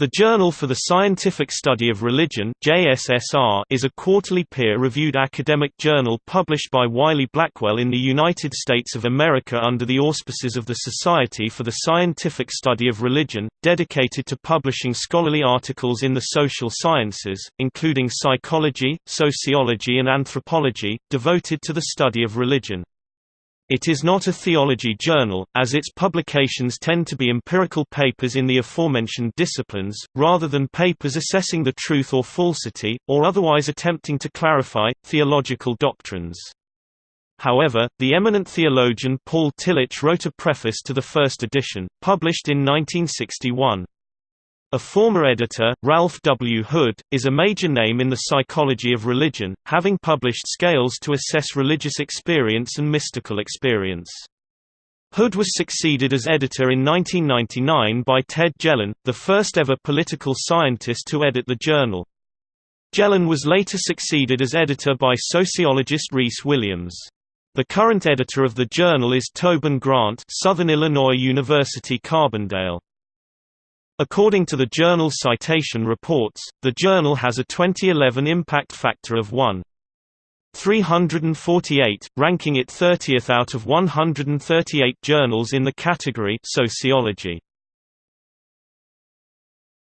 The Journal for the Scientific Study of Religion is a quarterly peer-reviewed academic journal published by Wiley-Blackwell in the United States of America under the auspices of the Society for the Scientific Study of Religion, dedicated to publishing scholarly articles in the social sciences, including psychology, sociology and anthropology, devoted to the study of religion. It is not a theology journal, as its publications tend to be empirical papers in the aforementioned disciplines, rather than papers assessing the truth or falsity, or otherwise attempting to clarify, theological doctrines. However, the eminent theologian Paul Tillich wrote a preface to the first edition, published in 1961. A former editor, Ralph W. Hood, is a major name in the psychology of religion, having published scales to assess religious experience and mystical experience. Hood was succeeded as editor in 1999 by Ted Jelen, the first ever political scientist to edit the journal. Jelen was later succeeded as editor by sociologist Rhys Williams. The current editor of the journal is Tobin Grant Southern Illinois University Carbondale. According to the journal Citation Reports, the journal has a 2011 impact factor of 1.348, ranking it 30th out of 138 journals in the category Sociology.